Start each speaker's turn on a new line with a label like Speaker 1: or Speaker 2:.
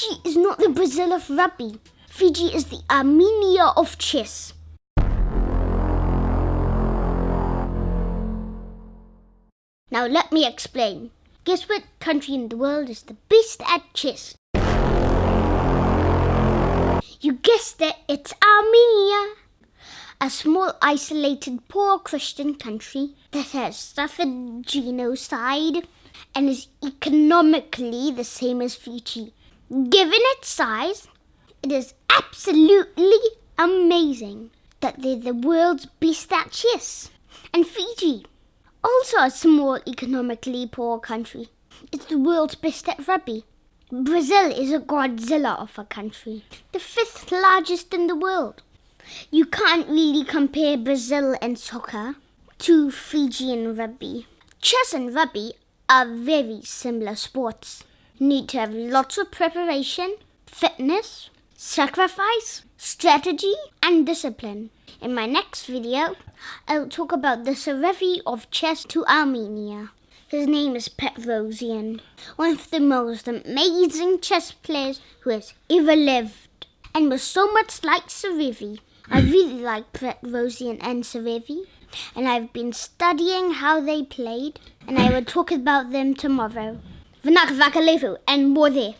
Speaker 1: Fiji is not the Brazil of rugby. Fiji is the Armenia of chess. Now let me explain. Guess what country in the world is the best at chess? You guessed it, it's Armenia. A small, isolated, poor Christian country that has suffered genocide and is economically the same as Fiji. Given its size, it is absolutely amazing that they're the world's best at chess. And Fiji, also a small, economically poor country, is the world's best at rugby. Brazil is a Godzilla of a country, the fifth largest in the world. You can't really compare Brazil and soccer to Fiji and rugby. Chess and rugby are very similar sports. Need to have lots of preparation, fitness, sacrifice, strategy, and discipline. In my next video, I'll talk about the Serevi of chess to Armenia. His name is Petrosian, one of the most amazing chess players who has ever lived, and was so much like Serevi. I really like Petrosian and Serevi, and I've been studying how they played, and I will talk about them tomorrow. Vanak Vakalevu and more there.